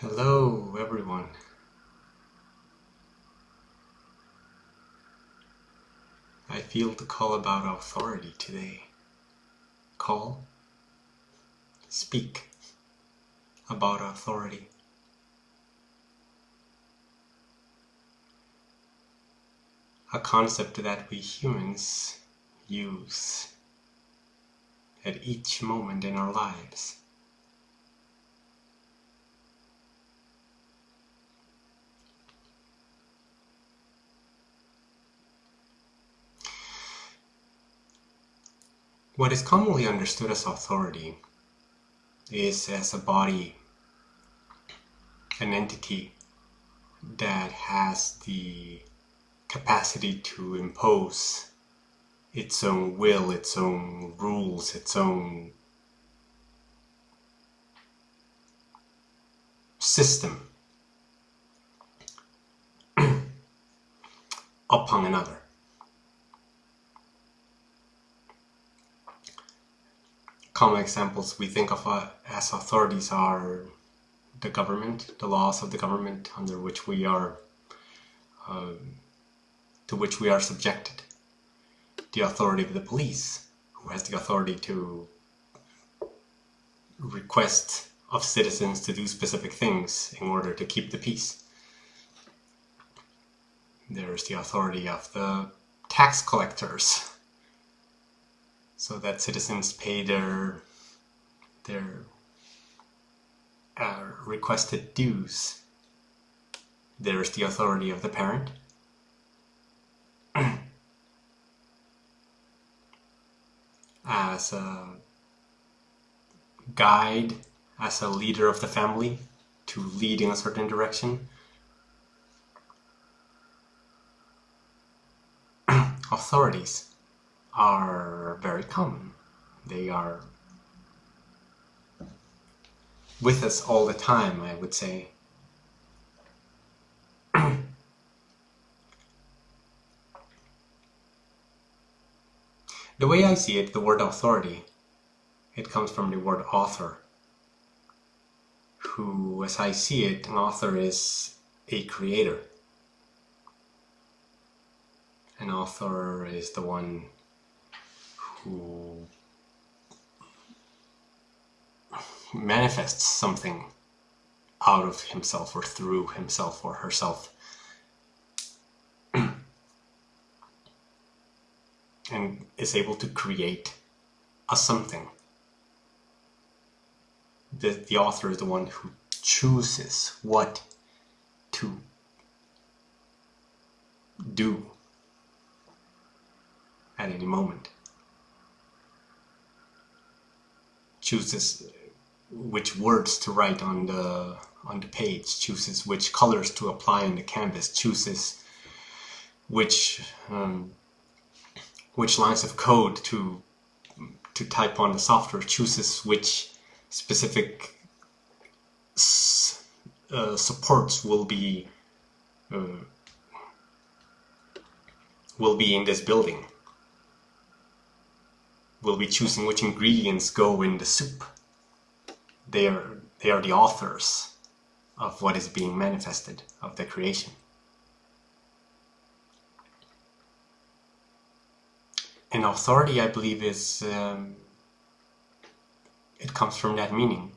Hello, everyone. I feel the call about authority today. Call, speak about authority. A concept that we humans use at each moment in our lives. What is commonly understood as authority is as a body, an entity that has the capacity to impose its own will, its own rules, its own system upon another. Common examples we think of uh, as authorities are the government, the laws of the government under which we are, uh, to which we are subjected, the authority of the police, who has the authority to request of citizens to do specific things in order to keep the peace. There's the authority of the tax collectors, so that citizens pay their their uh, requested dues. There's the authority of the parent. as a guide, as a leader of the family to lead in a certain direction. Authorities are very common. They are with us all the time, I would say. the way I see it, the word authority, it comes from the word author, who, as I see it, an author is a creator. An author is the one manifests something out of himself or through himself or herself. and is able to create a something. The, the author is the one who chooses what to do at any moment. Chooses which words to write on the on the page, chooses which colors to apply on the canvas, chooses which um, which lines of code to to type on the software, chooses which specific uh, supports will be uh, will be in this building will be choosing which ingredients go in the soup. They are, they are the authors of what is being manifested, of the creation. And authority, I believe, is um, it comes from that meaning.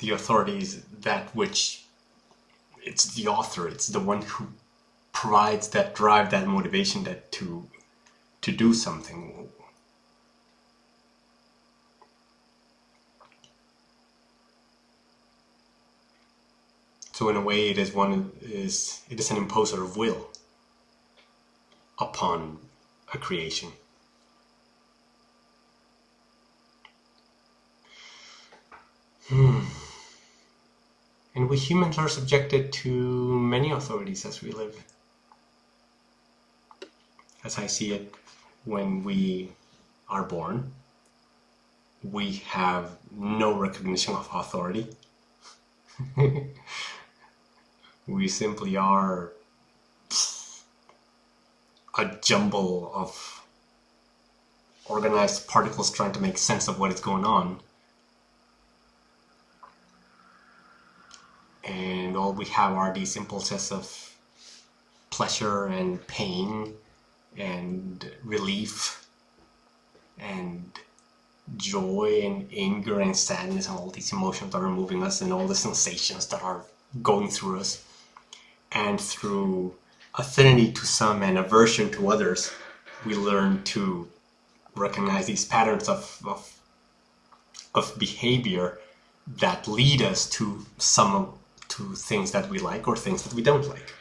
The authority is that which it's the author, it's the one who provides that drive, that motivation that to to do something. So in a way, it is one is it is an imposer of will upon a creation. Hmm. And we humans are subjected to many authorities as we live. As I see it, when we are born, we have no recognition of authority. we simply are a jumble of organized particles trying to make sense of what is going on. and all we have are these impulses of pleasure and pain and relief and joy and anger and sadness and all these emotions that are moving us and all the sensations that are going through us and through affinity to some and aversion to others we learn to recognize these patterns of, of, of behavior that lead us to some to things that we like or things that we don't like.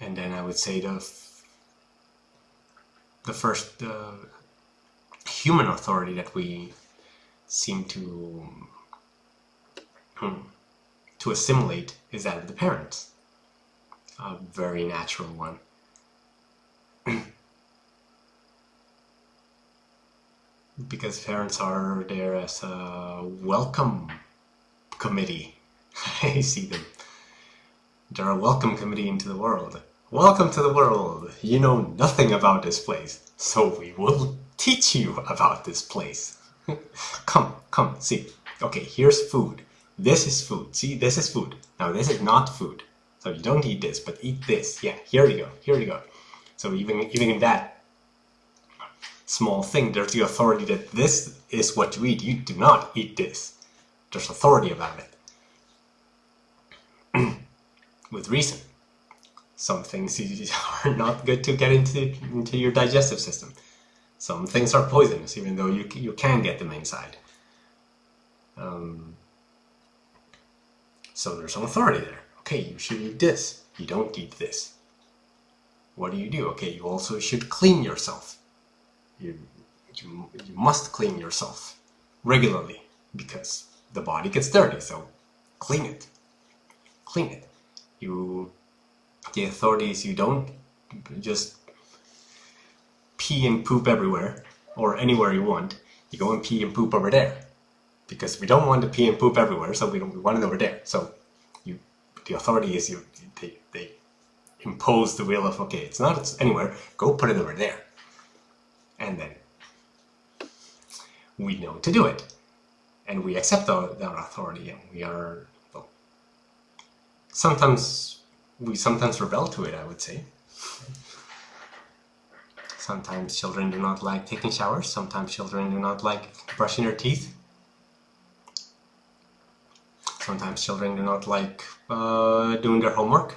And then I would say the the first uh, human authority that we seem to hmm, to assimilate is that of the parents. A very natural one. because parents are there as a welcome committee. I see them. They're a welcome committee into the world. Welcome to the world. You know nothing about this place, so we will teach you about this place. come, come, see. Okay, here's food. This is food. See, this is food. Now this is not food. So you don't eat this, but eat this. Yeah, here you go. Here you go. So even even in that small thing, there's the authority that this is what you eat. You do not eat this. There's authority about it. With reason. Some things are not good to get into, into your digestive system. Some things are poisonous, even though you, you can get them inside. Um, so there's some authority there. Okay, you should eat this. You don't eat this. What do you do? Okay, you also should clean yourself. You, you, you must clean yourself regularly because the body gets dirty, so clean it. Clean it. You, the authorities, you don't just pee and poop everywhere or anywhere you want. You go and pee and poop over there because we don't want to pee and poop everywhere, so we, don't, we want it over there. So you, the authority is you, they, they impose the will of, okay, it's not it's anywhere, go put it over there. And then we know to do it. And we accept that authority and we are, well, sometimes, we sometimes rebel to it, I would say. Sometimes children do not like taking showers, sometimes children do not like brushing their teeth. Sometimes children do not like uh, doing their homework.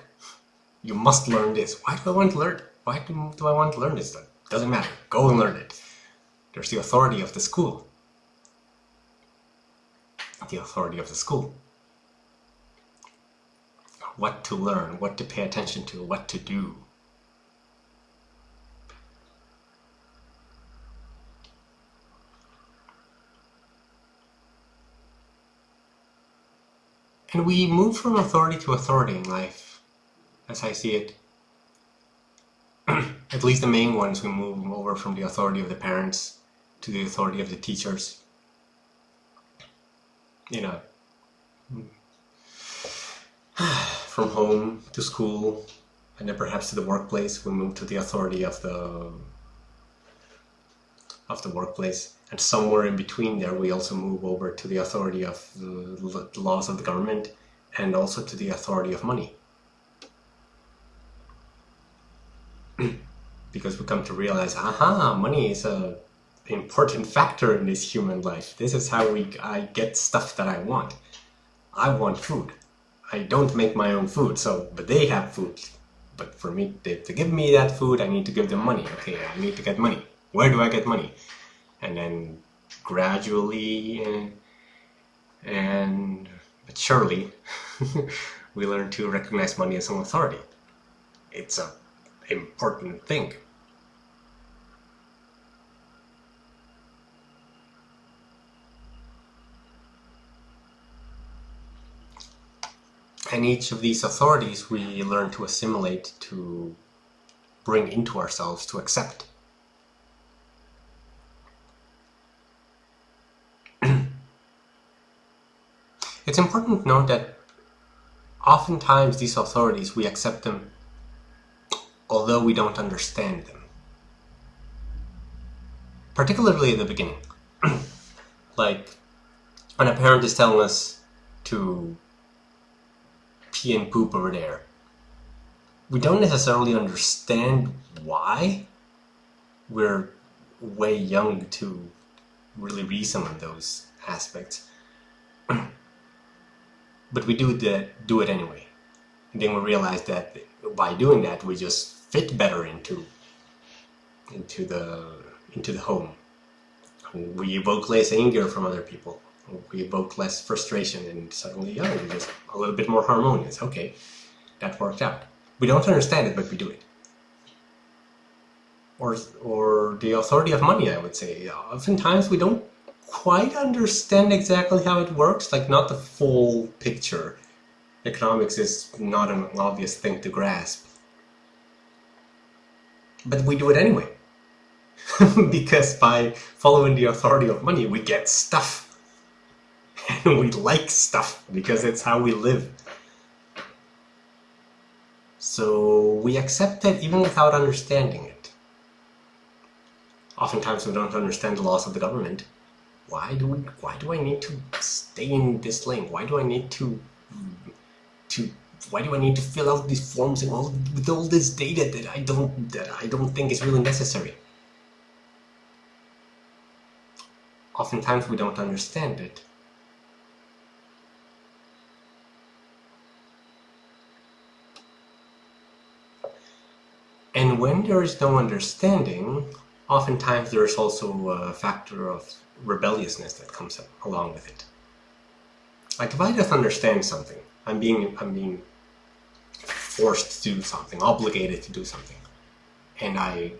You must learn this. Why do I want to learn? Why do, do I want to learn this? Doesn't matter. Go and learn it. There's the authority of the school. The authority of the school. What to learn, what to pay attention to, what to do. And we move from authority to authority in life, as I see it. At least the main ones, we move over from the authority of the parents to the authority of the teachers. You know, from home to school, and then perhaps to the workplace, we move to the authority of the of the workplace. And somewhere in between there we also move over to the authority of the laws of the government and also to the authority of money. Because we come to realize aha money is a important factor in this human life. This is how we I get stuff that I want. I want food I don't make my own food so but they have food but for me they, to give me that food I need to give them money okay I need to get money where do I get money and then gradually and, and but surely we learn to recognize money as an authority. It's a important thing. And each of these authorities we learn to assimilate, to bring into ourselves, to accept. It's important to note that oftentimes these authorities, we accept them although we don't understand them. Particularly in the beginning. Like, when a parent is telling us to pee and poop over there, we don't necessarily understand why. We're way young to really reason on those aspects. but we do that, do it anyway. And then we realize that by doing that, we just fit better into into the into the home. We evoke less anger from other people. We evoke less frustration, and suddenly, oh, just a little bit more harmonious. Okay, that worked out. We don't understand it, but we do it. Or, or the authority of money, I would say. Oftentimes, we don't quite understand exactly how it works, like not the full picture. Economics is not an obvious thing to grasp. But we do it anyway. because by following the authority of money, we get stuff. And we like stuff because it's how we live. So we accept it even without understanding it. Oftentimes we don't understand the laws of the government. Why do we, why do I need to stay in this lane? Why do I need to to why do I need to fill out these forms and all with all this data that I don't that I don't think is really necessary? Oftentimes we don't understand it. And when there is no understanding, oftentimes there is also a factor of rebelliousness that comes along with it. Like if I just understand something, I'm being I'm being forced to do something, obligated to do something, and I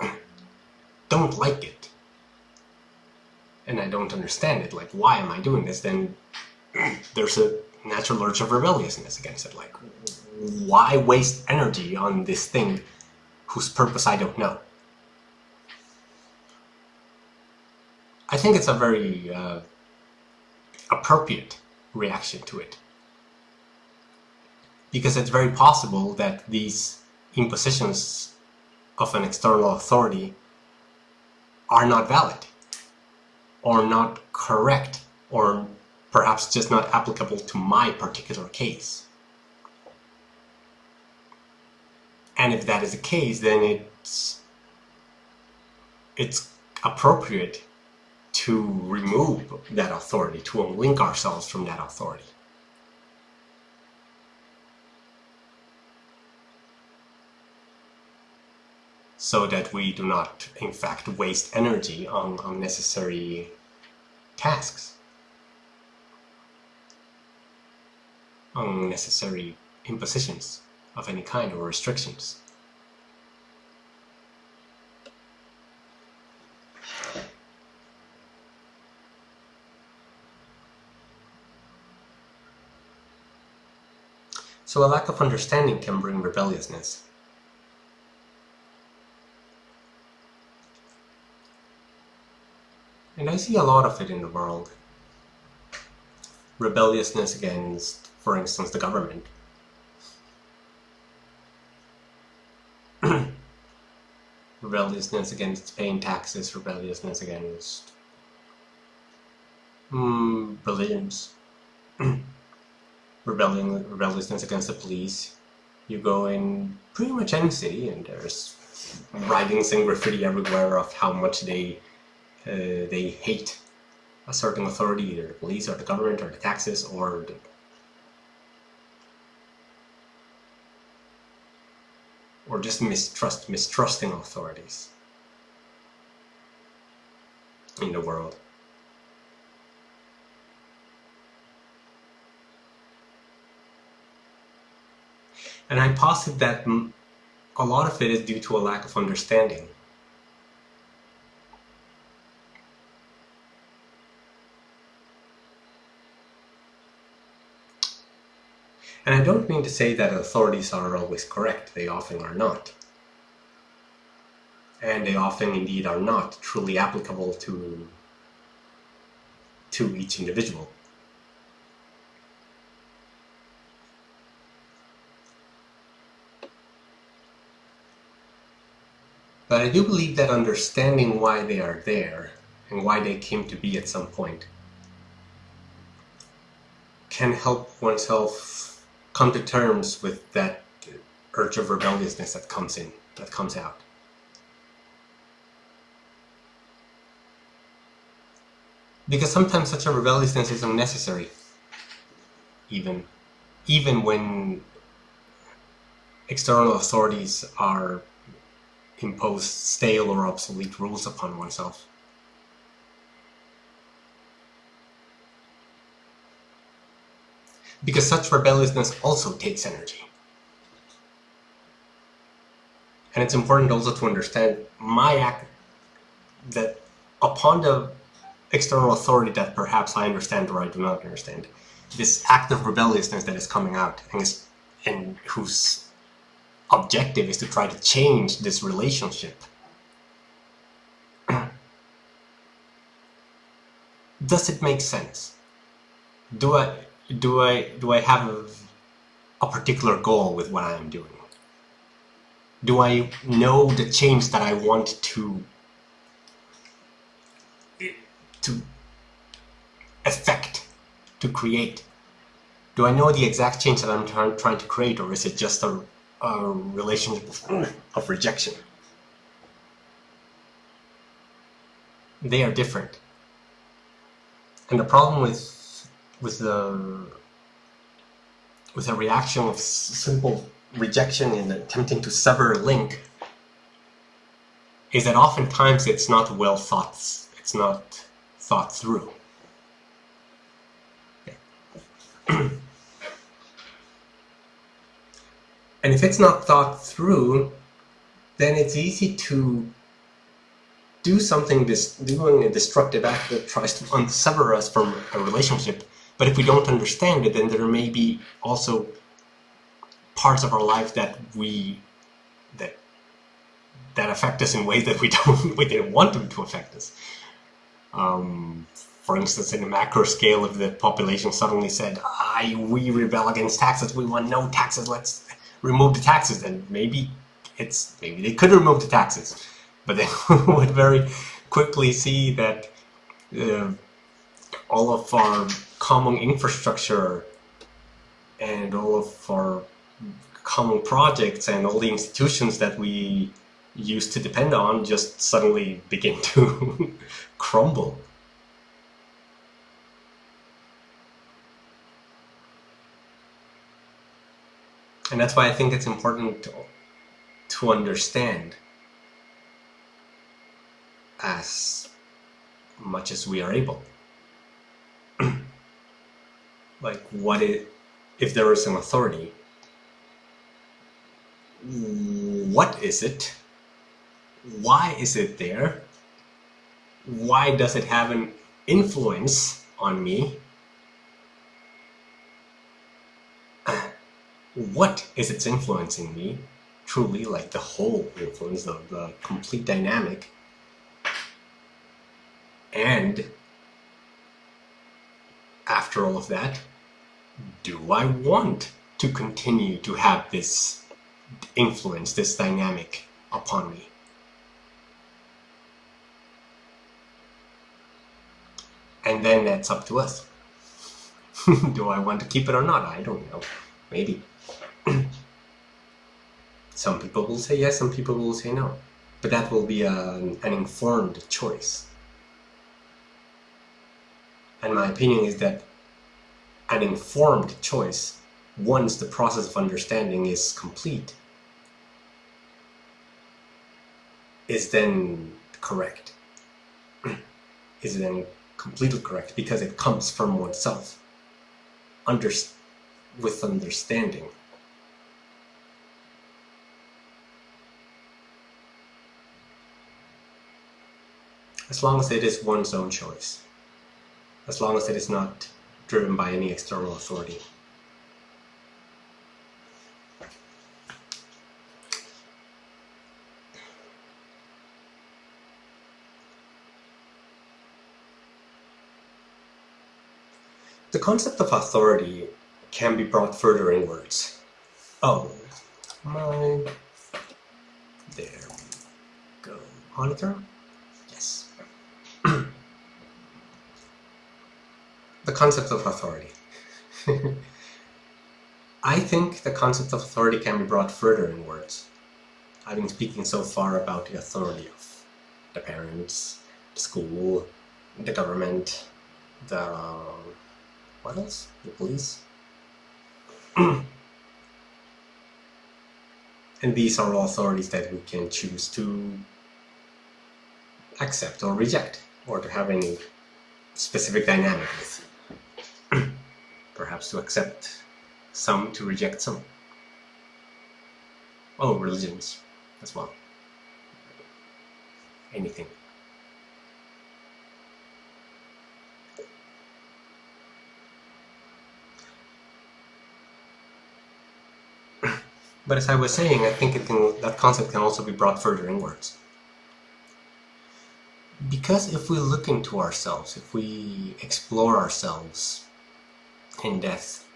don't like it, and I don't understand it, like why am I doing this, then there's a natural urge of rebelliousness against it, like why waste energy on this thing whose purpose I don't know? I think it's a very uh, appropriate reaction to it because it's very possible that these impositions of an external authority are not valid or not correct or perhaps just not applicable to my particular case. And if that is the case, then it's it's appropriate to remove that authority, to unlink ourselves from that authority. so that we do not, in fact, waste energy on unnecessary tasks, unnecessary impositions of any kind or restrictions. So a lack of understanding can bring rebelliousness. And I see a lot of it in the world. Rebelliousness against, for instance, the government. Rebelliousness against paying taxes, rebelliousness against mm, rebellion, rebelliousness against the police. You go in pretty much any city and there's writings and graffiti everywhere of how much they uh, they hate a certain authority, either the police or the government or the taxes or the or just mistrust, mistrusting authorities in the world. And I posit that a lot of it is due to a lack of understanding. And I don't mean to say that authorities are always correct, they often are not. And they often indeed are not truly applicable to, to each individual. But I do believe that understanding why they are there and why they came to be at some point can help oneself come to terms with that urge of rebelliousness that comes in, that comes out. Because sometimes such a rebelliousness is unnecessary, even, even when external authorities are impose stale or obsolete rules upon oneself. Because such rebelliousness also takes energy. And it's important also to understand my act that upon the external authority that perhaps I understand or I do not understand, this act of rebelliousness that is coming out and, is, and whose objective is to try to change this relationship. Does it make sense? Do I do I do I have a, a particular goal with what I am doing? Do I know the change that I want to to affect, to create? Do I know the exact change that I'm trying to create, or is it just a a relationship of rejection. They are different. And the problem with with the with a reaction of simple rejection and attempting to sever a link is that oftentimes it's not well thought it's not thought through. And if it's not thought through, then it's easy to do something, this, doing a destructive act that tries to unsever us from a relationship. But if we don't understand it, then there may be also parts of our life that we that that affect us in ways that we don't we didn't want them to affect us. Um, for instance, in a macro scale, if the population suddenly said, "I we rebel against taxes, we want no taxes, let's remove the taxes, then maybe it's maybe they could remove the taxes, but they would very quickly see that uh, all of our common infrastructure and all of our common projects and all the institutions that we used to depend on just suddenly begin to crumble. And that's why I think it's important to, to understand as much as we are able. Like what it, if there is an authority, what is it? Why is it there? Why does it have an influence on me? what is it's influencing me truly like the whole influence of the complete dynamic and after all of that do I want to continue to have this influence this dynamic upon me? And then that's up to us. Do I want to keep it or not? I don't know. Maybe. Some people will say yes, some people will say no. But that will be an, an informed choice. And my opinion is that an informed choice, once the process of understanding is complete, is then correct. is then completely correct because it comes from oneself. Under, with understanding. as long as it is one's own choice, as long as it is not driven by any external authority. The concept of authority can be brought further inwards. Oh, my... There we go. Monitor? The concept of authority. I think the concept of authority can be brought further in words. I've been speaking so far about the authority of the parents, the school, the government, the... Um, what else? The police? and these are all authorities that we can choose to accept or reject, or to have any specific dynamic with. Perhaps to accept some, to reject some. Oh, religions as well. Anything. But as I was saying, I think can, that concept can also be brought further inwards. Because if we look into ourselves, if we explore ourselves in death,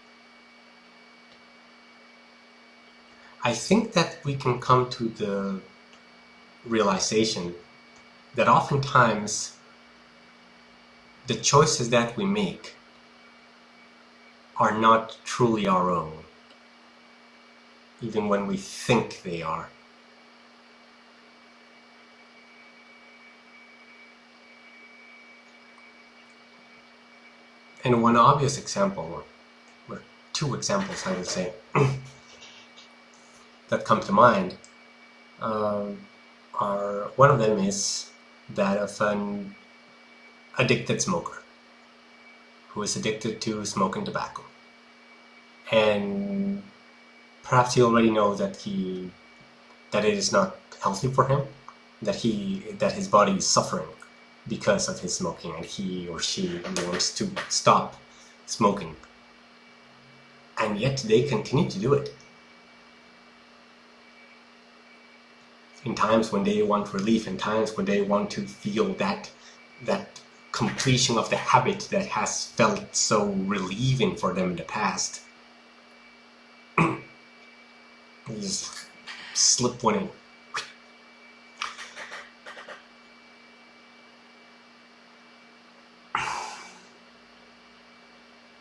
I think that we can come to the realization that oftentimes the choices that we make are not truly our own, even when we think they are. And one obvious example, or two examples I would say, that come to mind um, are, one of them is that of an addicted smoker who is addicted to smoking tobacco. And perhaps he already knows that he that it is not healthy for him, that he that his body is suffering because of his smoking and he or she wants to stop smoking. And yet they continue to do it. In times when they want relief, in times when they want to feel that that completion of the habit that has felt so relieving for them in the past. just slip one in.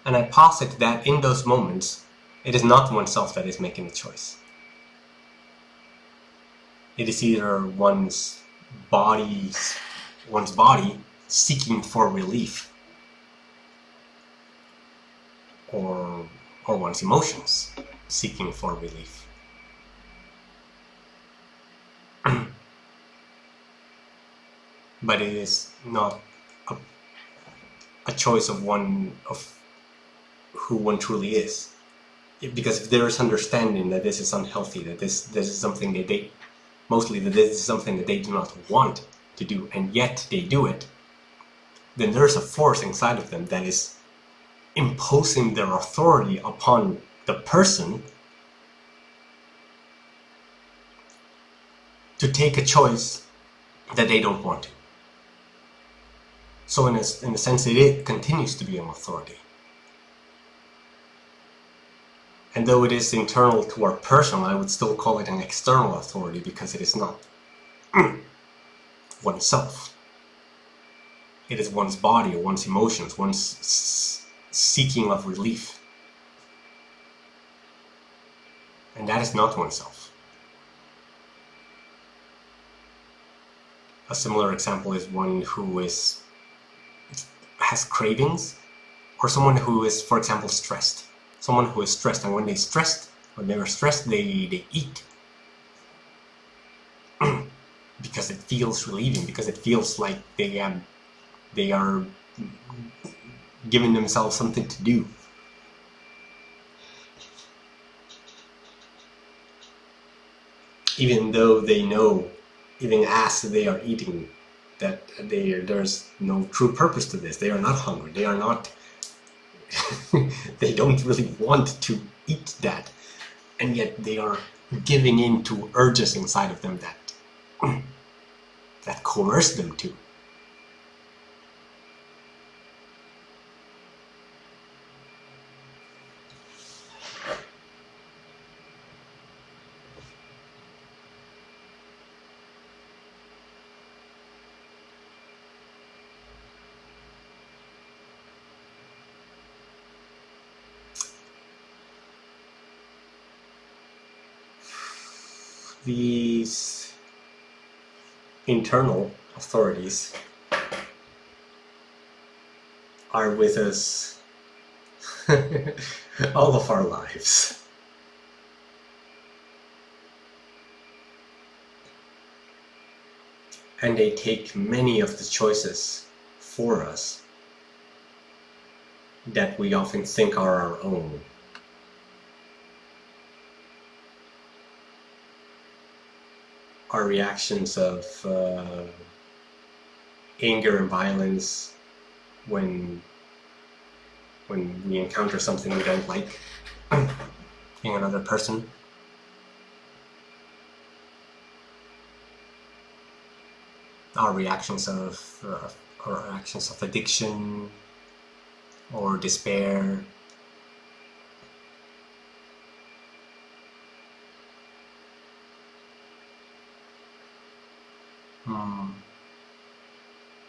And I posit that in those moments, it is not oneself that is making the choice. It is either one's body, one's body seeking for relief, or, or one's emotions seeking for relief. but it is not a, a choice of one of who one truly is. Because if there is understanding that this is unhealthy, that this this is something that they mostly that this is something that they do not want to do, and yet they do it, then there is a force inside of them that is imposing their authority upon the person to take a choice that they don't want to. So in a, in a sense, it continues to be an authority. And though it is internal to our person, I would still call it an external authority because it is not oneself. It is one's body one's emotions, one's seeking of relief. And that is not oneself. A similar example is one who is has cravings or someone who is, for example, stressed someone who is stressed and when they're stressed when they are stressed they they eat. Because it feels relieving because it feels like they um they are giving themselves something to do. Even though they know even as they are eating that they there's no true purpose to this. They are not hungry. They are not they don't really want to eat that and yet they are giving in to urges inside of them that that coerce them to these internal authorities are with us all of our lives. And they take many of the choices for us that we often think are our own. Our reactions of uh, anger and violence when when we encounter something we don't like in another person. Our reactions of uh, our actions of addiction or despair. Hmm.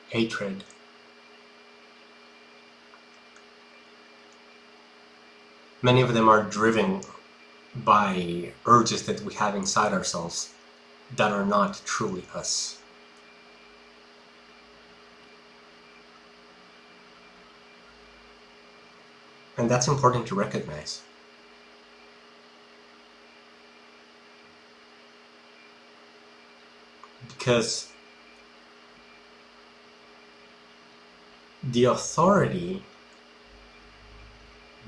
Hatred. Many of them are driven by urges that we have inside ourselves that are not truly us. And that's important to recognize. Because the authority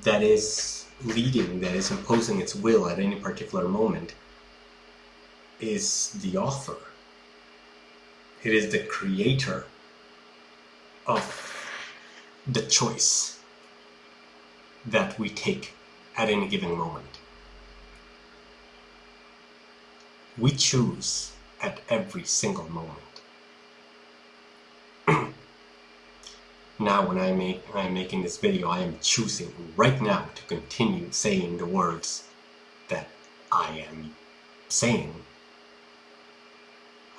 that is leading, that is imposing its will at any particular moment, is the author. It is the creator of the choice that we take at any given moment. We choose at every single moment. now when I make, I'm making this video, I am choosing right now to continue saying the words that I am saying.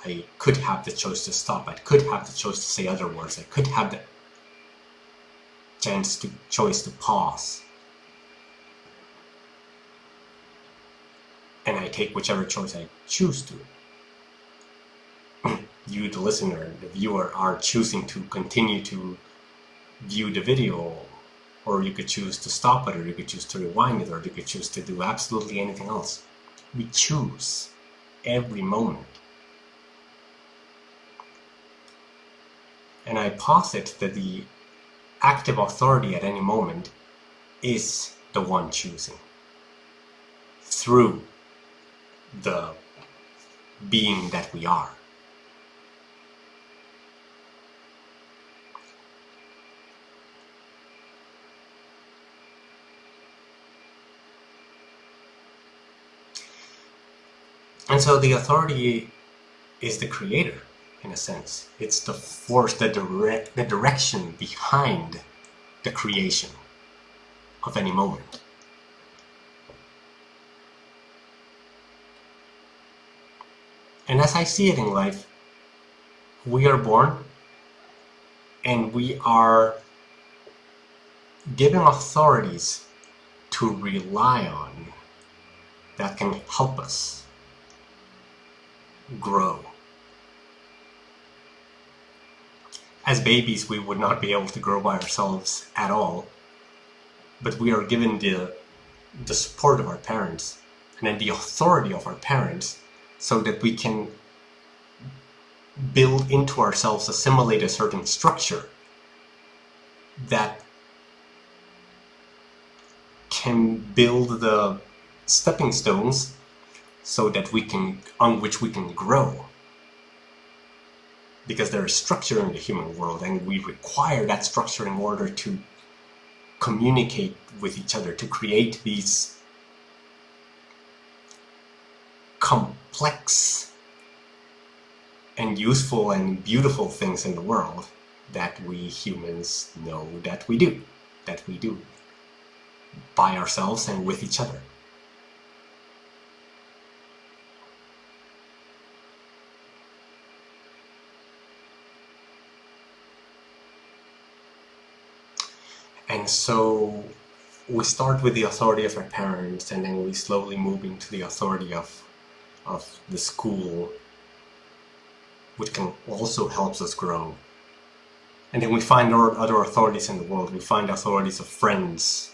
I could have the choice to stop, I could have the choice to say other words, I could have the chance to choice to pause. And I take whichever choice I choose to. You, the listener, the viewer, are choosing to continue to view the video or you could choose to stop it or you could choose to rewind it or you could choose to do absolutely anything else. We choose every moment. And I posit that the active authority at any moment is the one choosing through the being that we are. And so the authority is the creator in a sense. It's the force, the direct, the direction behind the creation of any moment. And as I see it in life, we are born and we are given authorities to rely on that can help us grow. As babies we would not be able to grow by ourselves at all but we are given the the support of our parents and then the authority of our parents so that we can build into ourselves assimilate a certain structure that can build the stepping stones so that we can on which we can grow because there is structure in the human world and we require that structure in order to communicate with each other, to create these complex and useful and beautiful things in the world that we humans know that we do, that we do by ourselves and with each other. And so we start with the authority of our parents and then we slowly move into the authority of of the school, which can also helps us grow. And then we find other authorities in the world. We find authorities of friends,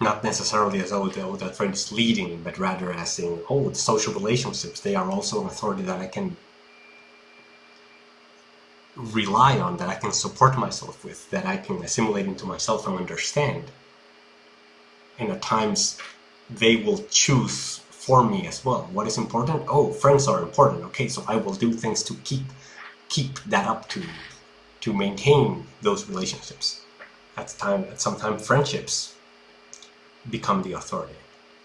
not necessarily as though that oh, friend is leading, but rather as in, oh, the social relationships, they are also an authority that I can rely on, that I can support myself with, that I can assimilate into myself and understand. And at times, they will choose for me as well. What is important? Oh, friends are important. Okay, so I will do things to keep keep that up to to maintain those relationships. At time, at some time, friendships become the authority.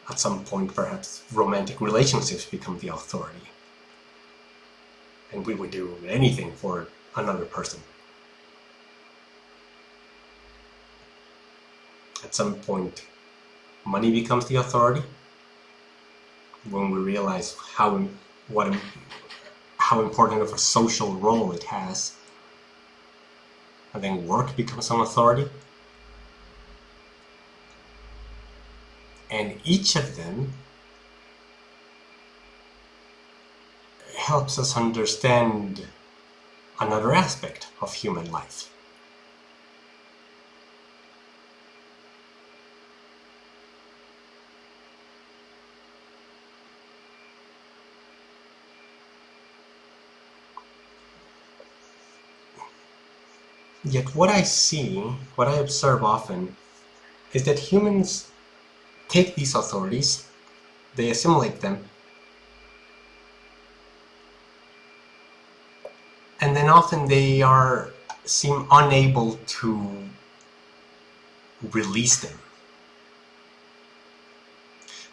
At some point, perhaps romantic relationships become the authority. And we would do anything for another person. At some point, money becomes the authority. When we realize how what how important of a social role it has, and then work becomes an authority. And each of them helps us understand another aspect of human life. Yet what I see, what I observe often, is that humans take these authorities, they assimilate them, and often they are seem unable to release them.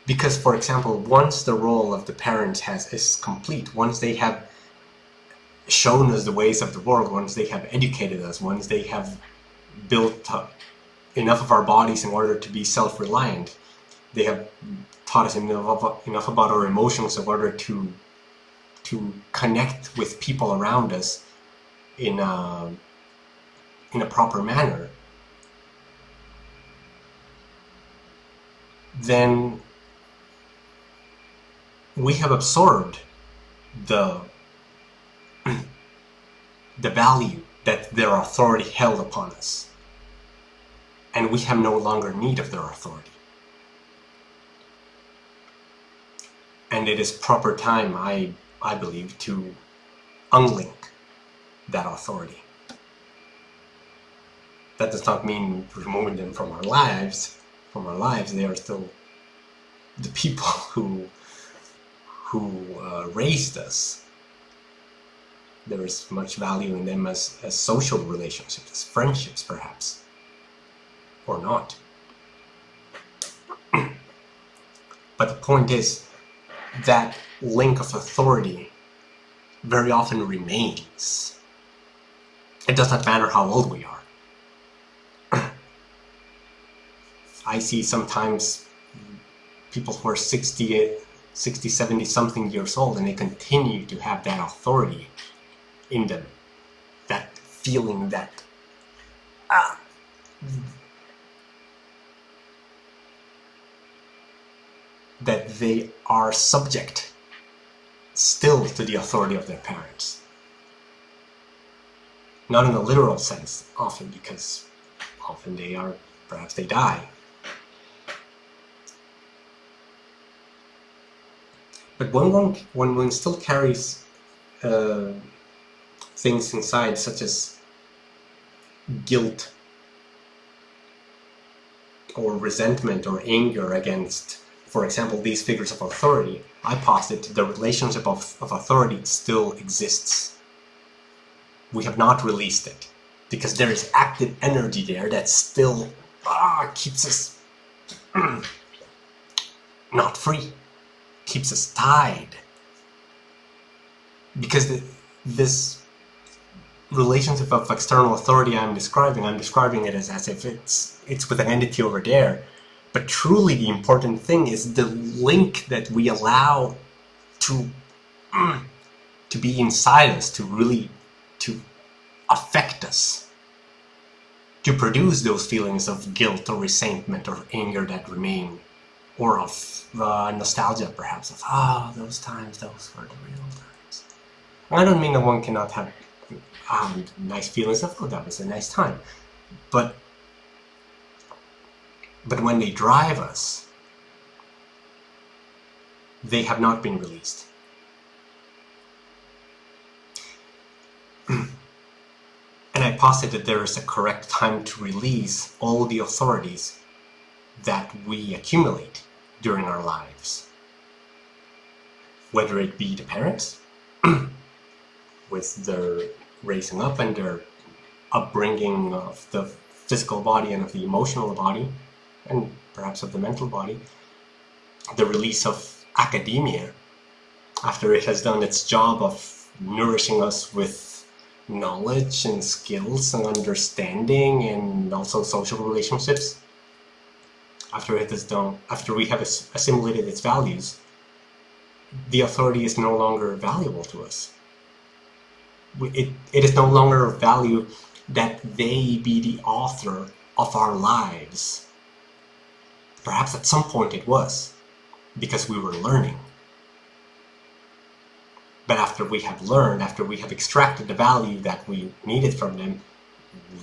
Because, for example, once the role of the parents has is complete, once they have shown us the ways of the world, once they have educated us, once they have built up enough of our bodies in order to be self-reliant, they have taught us enough, enough about our emotions in order to to connect with people around us in a, in a proper manner, then we have absorbed the the value that their authority held upon us. And we have no longer need of their authority. And it is proper time I I believe, to unlink that authority. That does not mean removing them from our lives. From our lives, they are still the people who who uh, raised us. There is much value in them as, as social relationships, as friendships perhaps, or not. but the point is that link of authority very often remains. It does not matter how old we are. I see sometimes people who are 60, 60, 70 something years old and they continue to have that authority in them. That feeling that ah, that they are subject still to the authority of their parents. Not in a literal sense, often because often they are, perhaps they die. But when one, when one still carries uh, things inside such as guilt or resentment or anger against for example, these figures of authority, I posit the relationship of, of authority still exists. We have not released it because there is active energy there that still ah, keeps us not free, keeps us tied. Because the, this relationship of external authority I'm describing, I'm describing it as, as if it's, it's with an entity over there but truly the important thing is the link that we allow to, to be inside us, to really affect us, to produce those feelings of guilt or resentment or anger that remain or of uh, nostalgia perhaps of ah oh, those times those were the real times. I don't mean that one cannot have um, nice feelings of oh that was a nice time. But but when they drive us they have not been released and I posit that there is a correct time to release all the authorities that we accumulate during our lives. Whether it be the parents, with their raising up and their upbringing of the physical body and of the emotional body, and perhaps of the mental body, the release of academia after it has done its job of nourishing us with knowledge and skills and understanding and also social relationships after it is done, after we have assimilated its values, the authority is no longer valuable to us. It, it is no longer of value that they be the author of our lives. Perhaps at some point it was, because we were learning. But after we have learned, after we have extracted the value that we needed from them,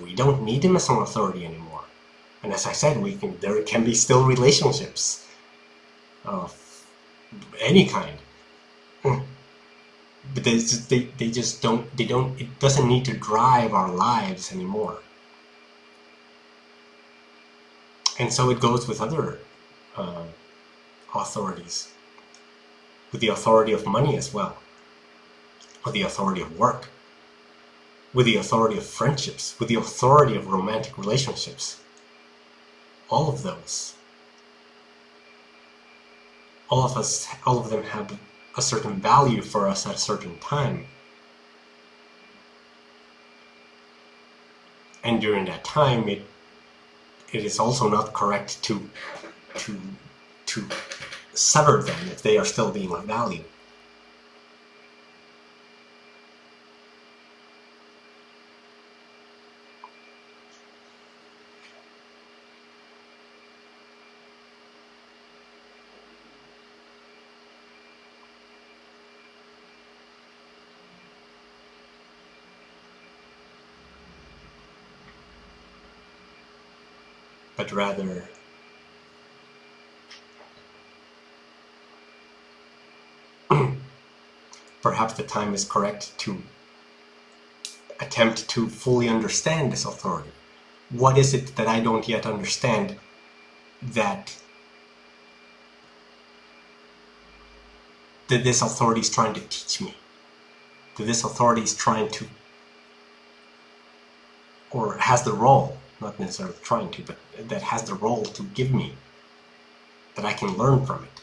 we don't need them as an authority anymore. And as I said, we can there can be still relationships of any kind. Hmm. But they just, they, they just don't, they don't, it doesn't need to drive our lives anymore. And so it goes with other uh, authorities, with the authority of money as well, with the authority of work, with the authority of friendships, with the authority of romantic relationships all of those. All of us, all of them have a certain value for us at a certain time. And during that time, it it is also not correct to to to sever them if they are still being of value. But rather perhaps the time is correct to attempt to fully understand this authority. What is it that I don't yet understand that that this authority is trying to teach me? That this authority is trying to or has the role not necessarily trying to, but that has the role to give me, that I can learn from it.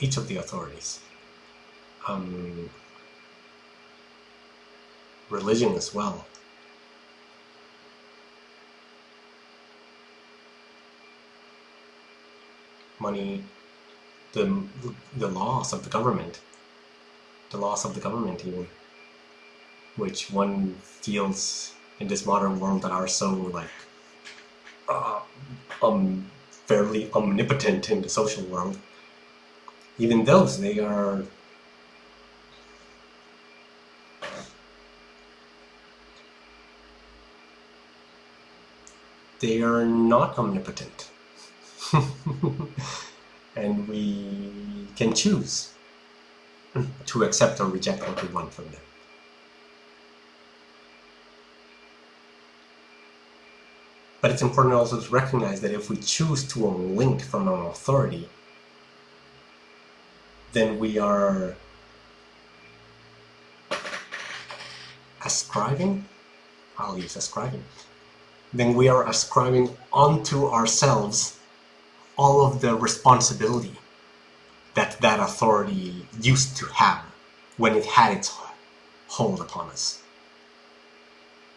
Each of the authorities. Um, religion as well. Money, the, the laws of the government, the laws of the government even which one feels in this modern world that are so like uh, um fairly omnipotent in the social world even those they are they are not omnipotent. And we can choose to accept or reject what we want from them But it's important also to recognize that if we choose to unlink from an authority, then we are ascribing, I'll use ascribing, then we are ascribing onto ourselves all of the responsibility that that authority used to have when it had its hold upon us.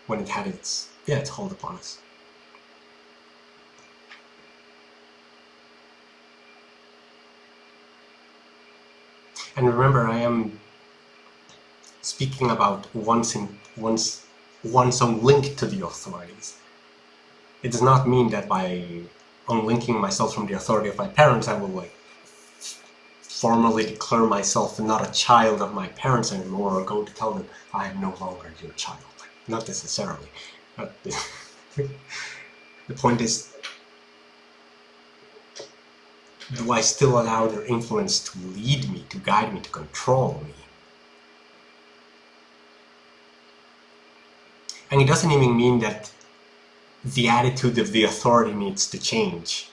When it had its, yeah, its hold upon us. And remember, I am speaking about once in once once on link to the authorities. it does not mean that by unlinking myself from the authority of my parents, I will like formally declare myself not a child of my parents anymore or go to tell them I am no longer your child. Not necessarily. But the point is, do I still allow their influence to lead me, to guide me, to control me? And it doesn't even mean that the attitude of the authority needs to change.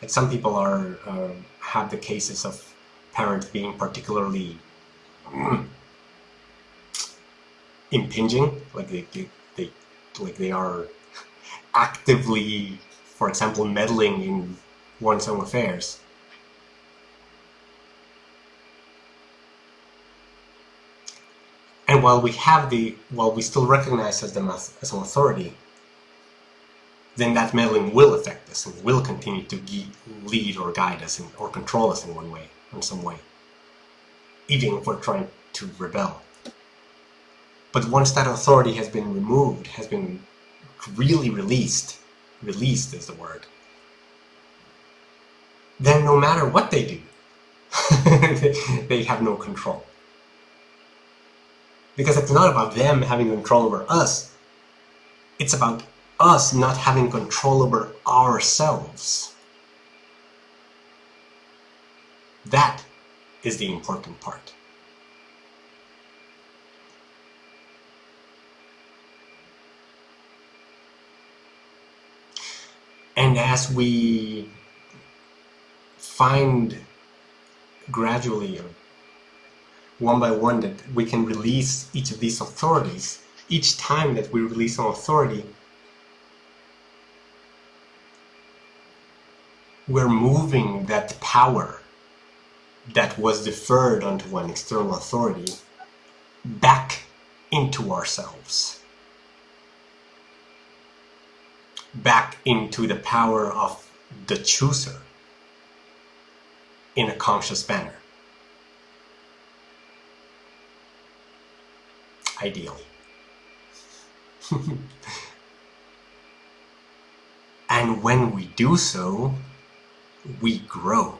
Like some people are uh, have the cases of parents being particularly mm, impinging, like they, they, they, like they are actively, for example, meddling in one's own affairs. And while we have the, while we still recognize them as, as an authority, then that meddling will affect us and will continue to lead or guide us in, or control us in one way, in some way, even if we're trying to rebel. But once that authority has been removed, has been really released, released is the word, then no matter what they do, they have no control. Because it's not about them having control over us, it's about us not having control over ourselves. That is the important part. And as we find gradually, one by one, that we can release each of these authorities, each time that we release an authority, we're moving that power that was deferred onto an external authority back into ourselves. Back into the power of the chooser in a conscious manner. Ideally. and when we do so, we grow.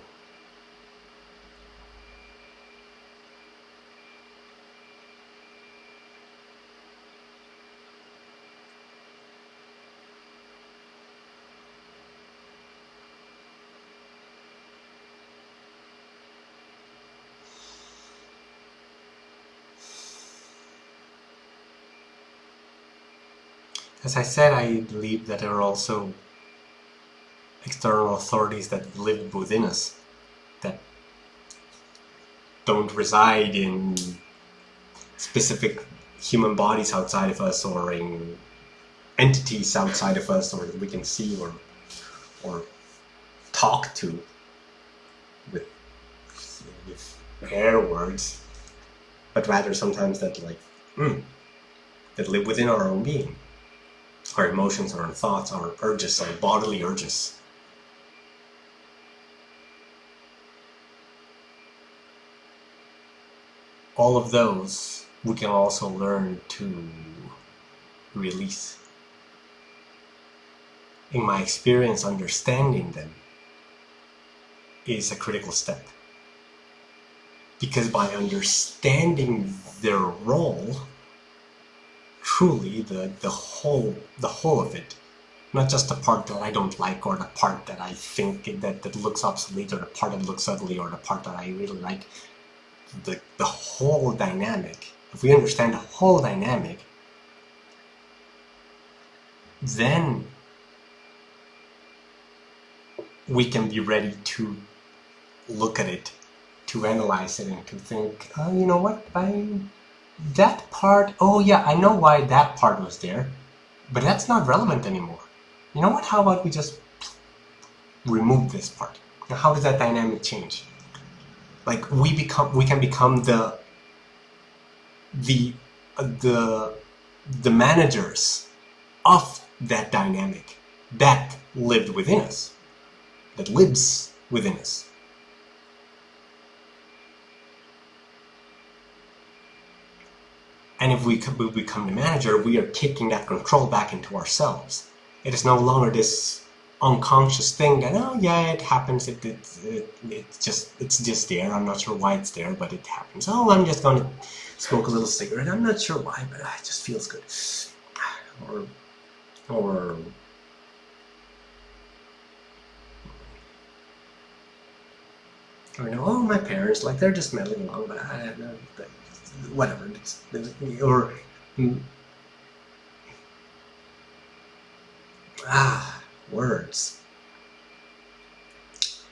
As I said, I believe that there are also external authorities that live within us, that don't reside in specific human bodies outside of us or in entities outside of us or that we can see or or talk to with, with air words, but rather sometimes that like mm, that live within our own being. Our emotions, our thoughts, our urges, our bodily urges. all of those we can also learn to release. In my experience, understanding them is a critical step. Because by understanding their role, truly the, the whole the whole of it, not just the part that I don't like or the part that I think that, that looks obsolete or the part that looks ugly or the part that I really like, the, the whole dynamic, if we understand the whole dynamic, then we can be ready to look at it, to analyze it, and to think, oh, you know what, I, that part, oh yeah, I know why that part was there, but that's not relevant anymore. You know what, how about we just remove this part? Now, how does that dynamic change? like we become we can become the the uh, the the managers of that dynamic that lived within us that lives within us and if we become the manager we are taking that control back into ourselves. It is no longer this unconscious thing that oh yeah it happens it, it, it it's just it's just there. I'm not sure why it's there but it happens. Oh i'm just gonna smoke a little cigarette. I'm not sure why but it just feels good. Or or or you know oh my parents like they're just meddling along but i don't know whatever it's, or ah words.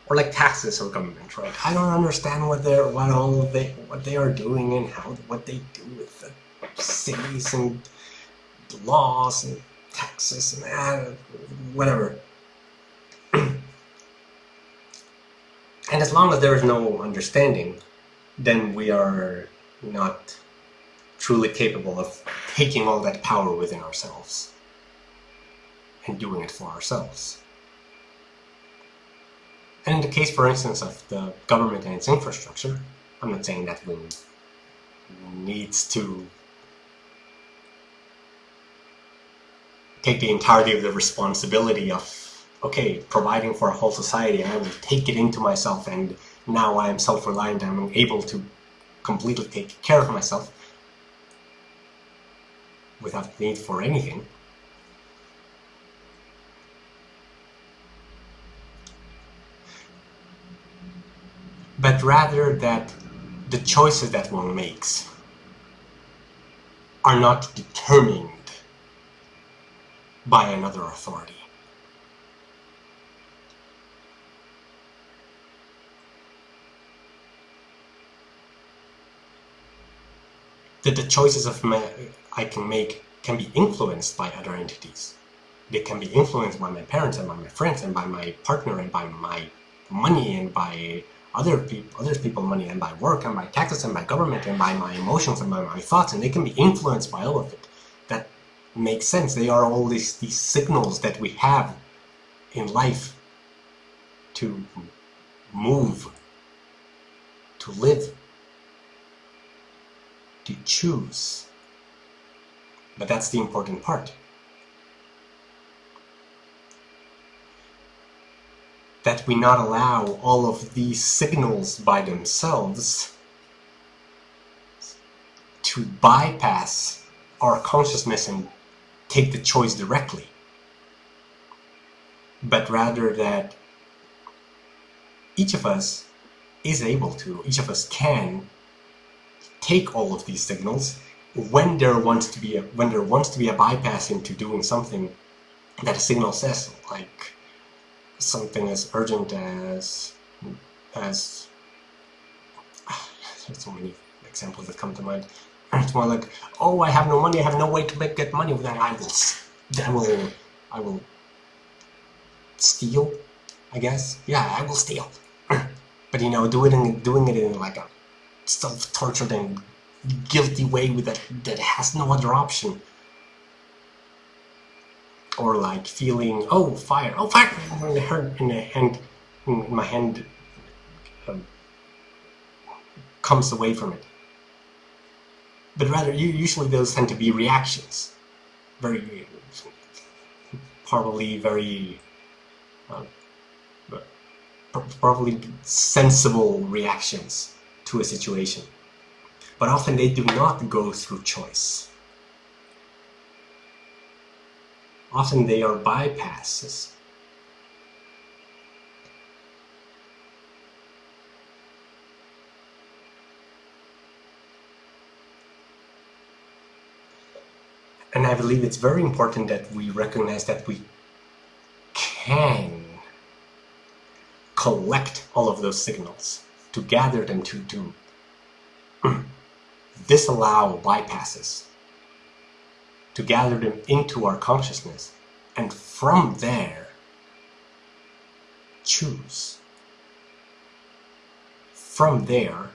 Or like taxes or government, right? I don't understand what they're what all they what they are doing and how what they do with the cities and the laws and taxes and uh, whatever. and as long as there is no understanding, then we are not truly capable of taking all that power within ourselves and doing it for ourselves. And in the case, for instance, of the government and its infrastructure, I'm not saying that we needs to take the entirety of the responsibility of, okay, providing for a whole society, I will take it into myself and now I am self-reliant, I'm able to completely take care of myself without need for anything. but rather that the choices that one makes are not determined by another authority. That the choices of I can make can be influenced by other entities. They can be influenced by my parents and by my friends and by my partner and by my money and by other people, other people money and by work and by taxes and by government and by my emotions and by my thoughts and they can be influenced by all of it. That makes sense. They are all these, these signals that we have in life to move, to live, to choose. But that's the important part. that we not allow all of these signals by themselves to bypass our consciousness and take the choice directly, but rather that each of us is able to, each of us can take all of these signals when there wants to be a when there wants to be a bypass into doing something that a signal says, like something as urgent as as there's so many examples that come to mind. It's more like, oh, I have no money, I have no way to make get money. Then I will, I will, I will steal. I guess, yeah, I will steal. but you know, do it in doing it in like a self-tortured and guilty way with that that has no other option. Or like feeling oh fire oh fire in the hand in the hand in my hand um, comes away from it. But rather usually those tend to be reactions. Very probably very uh, probably sensible reactions to a situation. But often they do not go through choice. Often they are bypasses. And I believe it's very important that we recognize that we can collect all of those signals, to gather them, to, disallow bypasses to gather them into our consciousness and from there choose. From there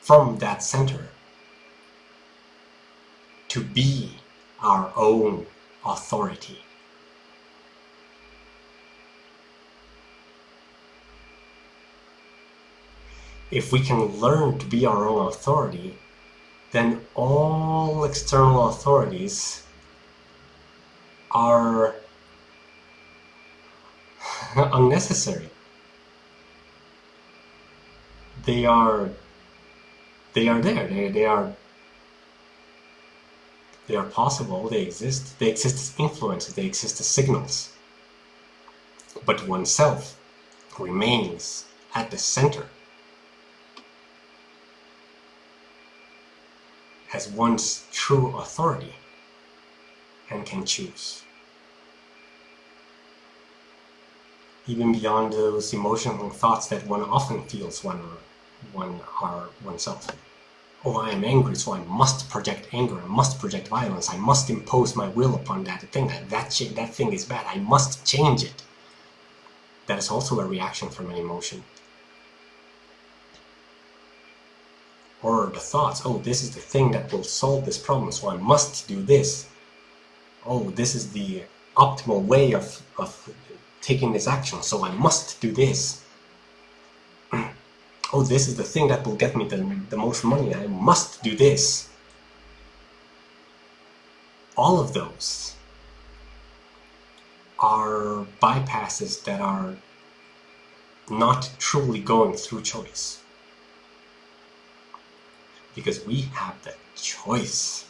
from that center to be our own authority if we can learn to be our own authority then all external authorities are unnecessary. They are they are there. They, they are they are possible, they exist. They exist as influences, they exist as signals. But oneself remains at the center as one's true authority and can choose. Even beyond those emotional thoughts that one often feels when one are oneself. Oh, I am angry, so I must project anger, I must project violence, I must impose my will upon that thing. That, that, that thing is bad, I must change it. That is also a reaction from an emotion. Or the thoughts, oh, this is the thing that will solve this problem, so I must do this. Oh, this is the optimal way of, of taking this action, so I must do this. oh, this is the thing that will get me the, the most money, I must do this. All of those are bypasses that are not truly going through choice because we have the choice.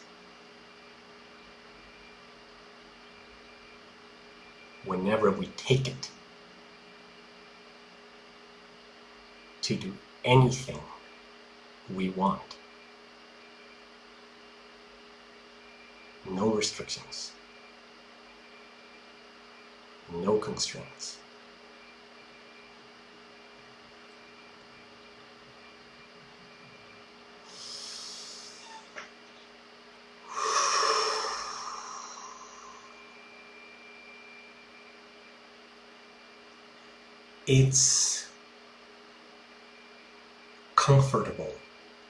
Whenever we take it to do anything we want. No restrictions. No constraints. It's comfortable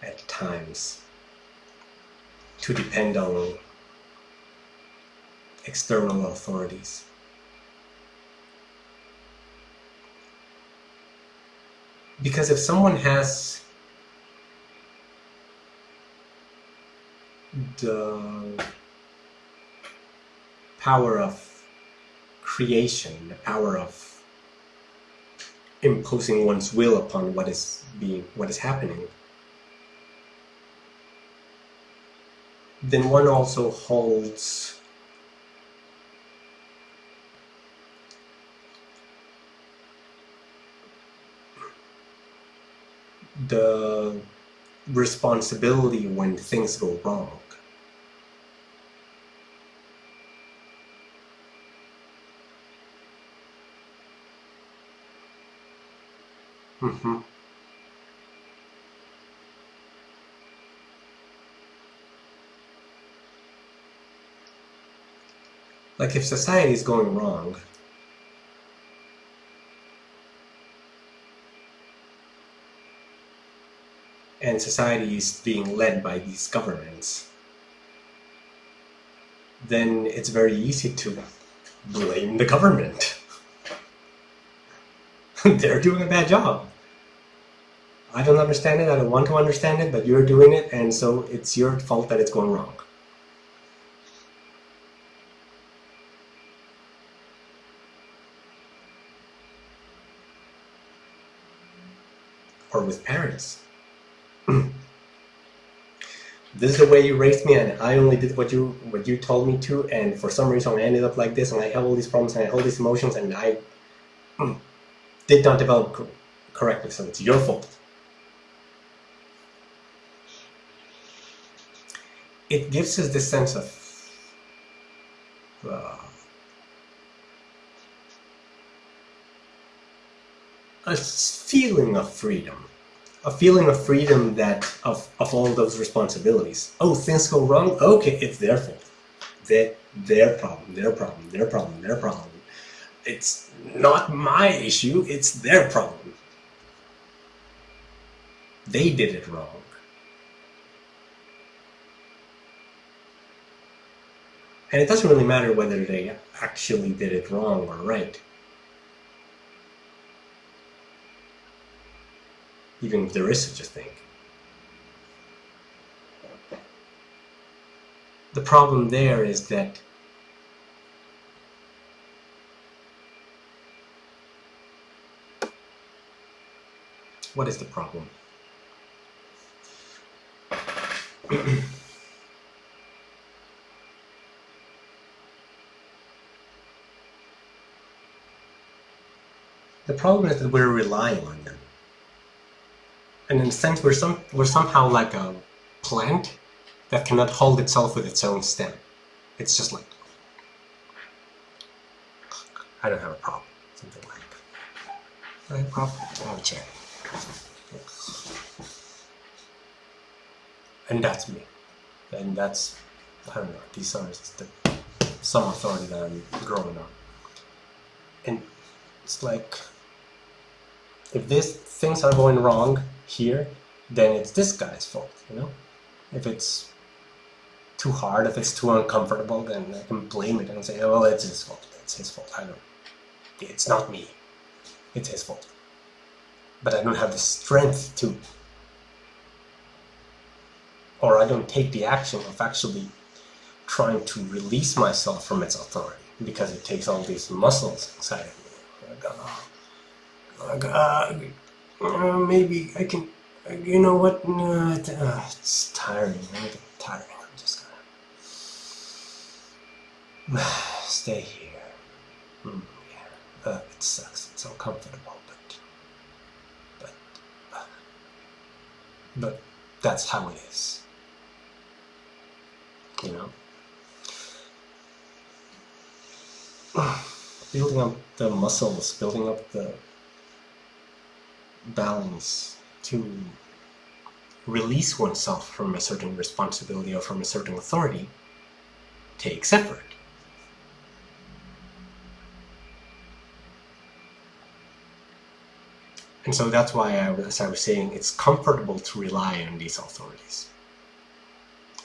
at times to depend on external authorities. Because if someone has the power of creation, the power of imposing one's will upon what is being what is happening then one also holds the responsibility when things go wrong Mm-hmm. Like if society is going wrong, and society is being led by these governments, then it's very easy to blame the government. They're doing a bad job. I don't understand it, I don't want to understand it, but you're doing it, and so it's your fault that it's going wrong. Or with parents. this is the way you raised me, and I only did what you what you told me to, and for some reason I ended up like this, and I have all these problems, and I have all these emotions, and I did not develop correctly, so it's your fault. It gives us this sense of uh, a feeling of freedom a feeling of freedom that of, of all those responsibilities. Oh things go wrong? Okay it's their fault. Their, their problem their problem their problem their problem. It's not my issue it's their problem. They did it wrong And it doesn't really matter whether they actually did it wrong or right. Even if there is such a thing. The problem there is that What is the problem? the problem is that we're relying on them. And in a sense, we're, some, we're somehow like a plant that cannot hold itself with its own stem. It's just like, I don't have a problem. Something like, I have a problem. I have a chair. And that's me. And that's, I don't know, these are the, some authority that I'm growing on. And it's like, if these things are going wrong here, then it's this guy's fault, you know? If it's too hard, if it's too uncomfortable, then I can blame it and say, oh, well, it's his fault. It's his fault. I don't. It's not me. It's his fault. But I don't have the strength to, or I don't take the action of actually trying to release myself from its authority because it takes all these muscles inside of me. Oh Uh, uh, maybe I can, you know what, no, it, uh, it's tiring, right? tiring. I'm just gonna stay here. Mm, yeah, uh, it sucks. It's uncomfortable, but but but that's how it is. You know. Building up the muscles, building up the balance to release oneself from a certain responsibility or from a certain authority takes effort. And so that's why, I, as I was saying, it's comfortable to rely on these authorities.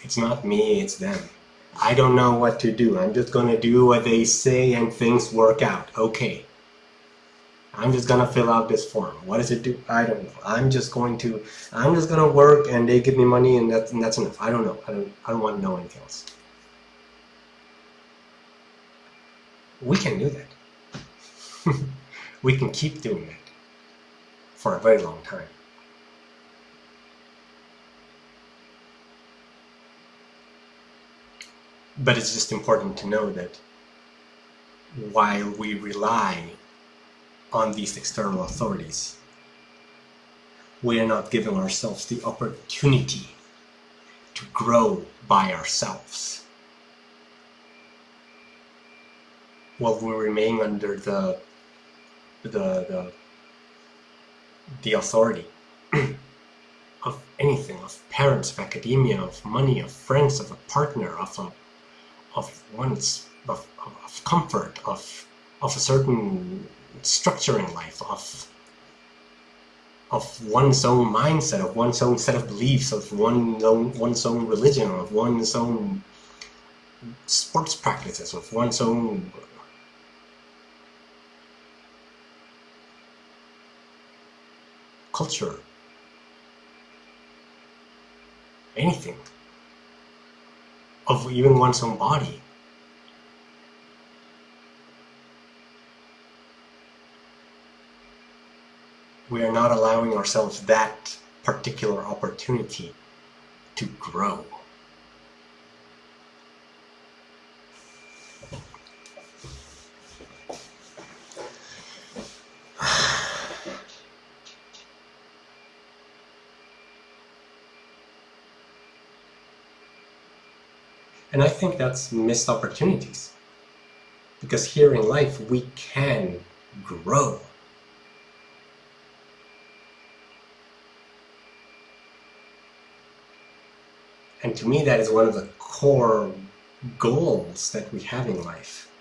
It's not me, it's them. I don't know what to do. I'm just going to do what they say and things work out. Okay. I'm just gonna fill out this form. What does it do? I don't know. I'm just going to, I'm just gonna work and they give me money and that's, and that's enough. I don't know. I don't, I don't want to know anything else. We can do that. we can keep doing that for a very long time. But it's just important to know that while we rely on these external authorities. We are not giving ourselves the opportunity to grow by ourselves. While we remain under the the the, the authority of anything, of parents, of academia, of money, of friends, of a partner, of a, of one's of, of comfort, of of a certain structuring life, of of one's own mindset, of one's own set of beliefs, of one's own, one's own religion, of one's own sports practices, of one's own culture, anything, of even one's own body. We are not allowing ourselves that particular opportunity to grow. And I think that's missed opportunities. Because here in life, we can grow. And to me, that is one of the core goals that we have in life.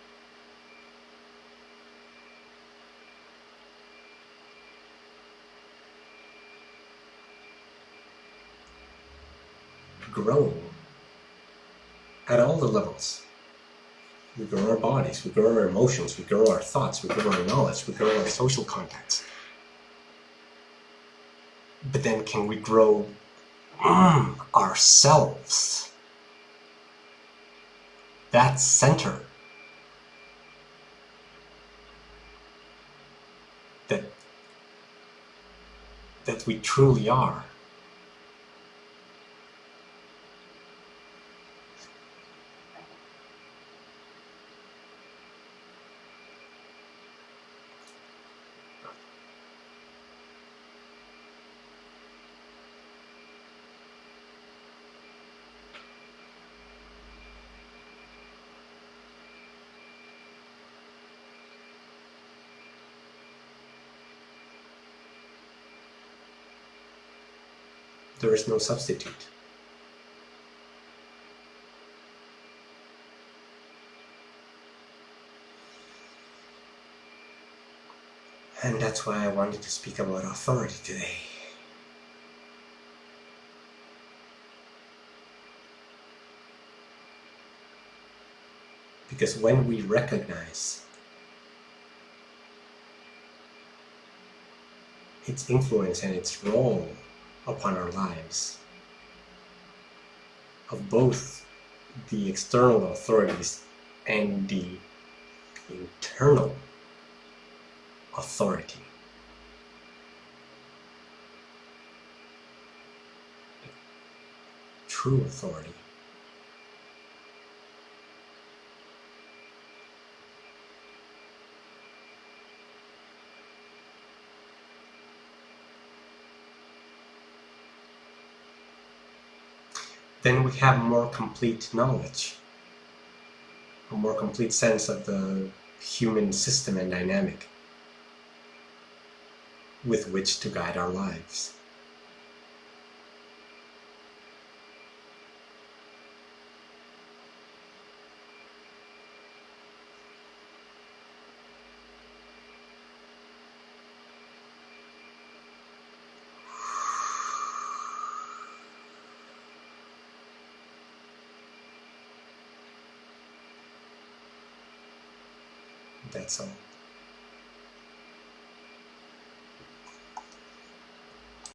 Growing at all the levels. We grow our bodies, we grow our emotions, we grow our thoughts, we grow our knowledge, we grow our social contacts. But then can we grow mm, ourselves. That center that that we truly are. There is no substitute. And that's why I wanted to speak about authority today. Because when we recognize its influence and its role upon our lives, of both the external authorities and the internal authority. True authority. Then we have more complete knowledge, a more complete sense of the human system and dynamic with which to guide our lives. All.